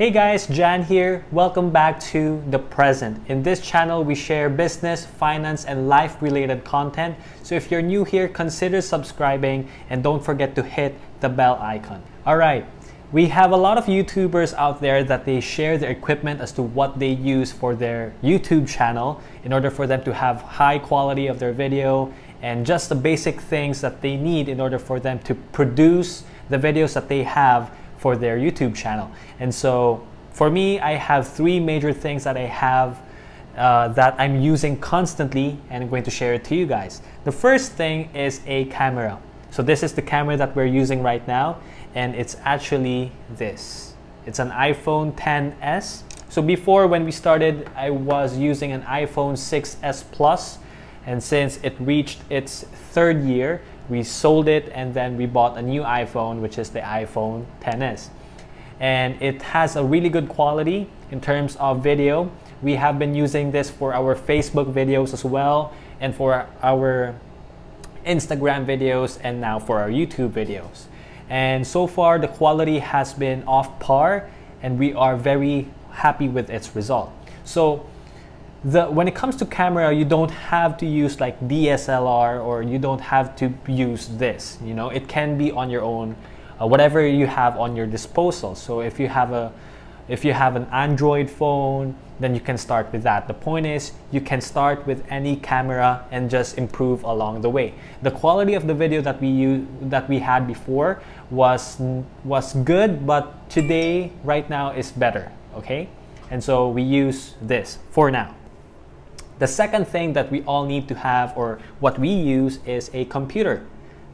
Hey guys, Jan here. Welcome back to The Present. In this channel, we share business, finance, and life-related content. So if you're new here, consider subscribing and don't forget to hit the bell icon. All right, we have a lot of YouTubers out there that they share their equipment as to what they use for their YouTube channel in order for them to have high quality of their video and just the basic things that they need in order for them to produce the videos that they have for their YouTube channel. And so for me, I have three major things that I have uh, that I'm using constantly and I'm going to share it to you guys. The first thing is a camera. So this is the camera that we're using right now and it's actually this. It's an iPhone 10s. So before when we started, I was using an iPhone 6s Plus and since it reached its third year, we sold it and then we bought a new iPhone which is the iPhone 10s and it has a really good quality in terms of video. We have been using this for our Facebook videos as well and for our Instagram videos and now for our YouTube videos. And so far the quality has been off par and we are very happy with its result. So the when it comes to camera you don't have to use like DSLR or you don't have to use this you know? It can be on your own uh, whatever you have on your disposal. So if you have a if you have an Android phone then you can start with that. The point is you can start with any camera and just improve along the way. The quality of the video that we use that we had before was was good but today right now is better okay? And so we use this for now the second thing that we all need to have or what we use is a computer.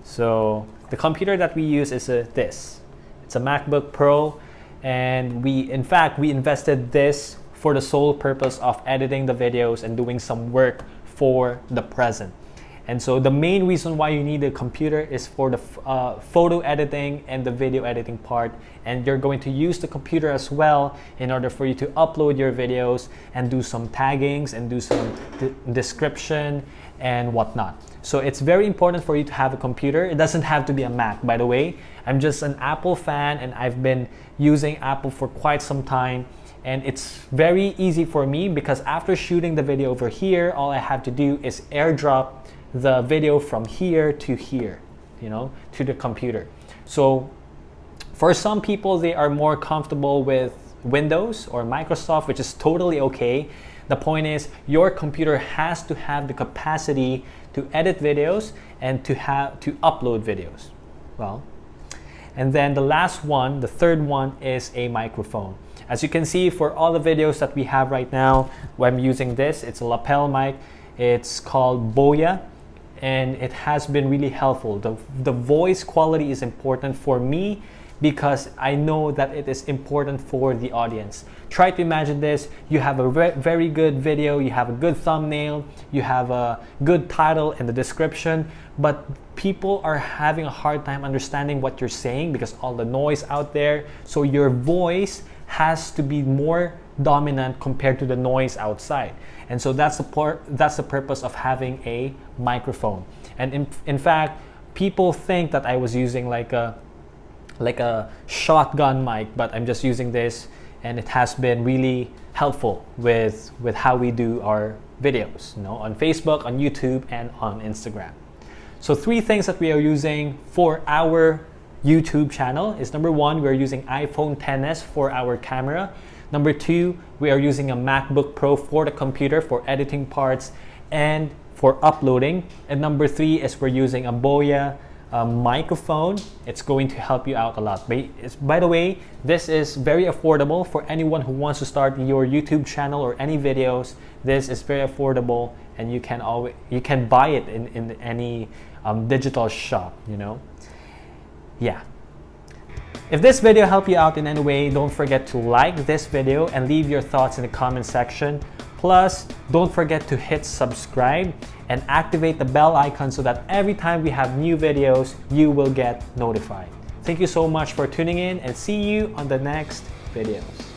So the computer that we use is a, this. It's a MacBook Pro and we in fact we invested this for the sole purpose of editing the videos and doing some work for the present. And so the main reason why you need a computer is for the uh, photo editing and the video editing part. And you're going to use the computer as well in order for you to upload your videos and do some taggings and do some description and whatnot. So it's very important for you to have a computer. It doesn't have to be a Mac, by the way. I'm just an Apple fan and I've been using Apple for quite some time and it's very easy for me because after shooting the video over here, all I have to do is airdrop the video from here to here, you know, to the computer. So for some people, they are more comfortable with Windows or Microsoft, which is totally okay. The point is your computer has to have the capacity to edit videos and to have to upload videos. Well, and then the last one, the third one is a microphone. As you can see for all the videos that we have right now, I'm using this. It's a lapel mic. It's called Boya and it has been really helpful. The, the voice quality is important for me because I know that it is important for the audience. Try to imagine this, you have a very good video, you have a good thumbnail, you have a good title in the description, but people are having a hard time understanding what you're saying because all the noise out there. So your voice has to be more dominant compared to the noise outside. And so that's the, that's the purpose of having a microphone. And in, in fact, people think that I was using like a, like a shotgun mic, but I'm just using this and it has been really helpful with, with how we do our videos you know, on Facebook, on YouTube, and on Instagram. So three things that we are using for our YouTube channel is number one, we're using iPhone 10s for our camera. Number two, we are using a MacBook Pro for the computer for editing parts and for uploading. And number three is we're using a Boya microphone. It's going to help you out a lot. By the way, this is very affordable for anyone who wants to start your YouTube channel or any videos. This is very affordable and you can always you can buy it in, in any um, digital shop, you know. Yeah. If this video helped you out in any way, don't forget to like this video and leave your thoughts in the comment section. Plus, don't forget to hit subscribe and activate the bell icon so that every time we have new videos, you will get notified. Thank you so much for tuning in and see you on the next videos.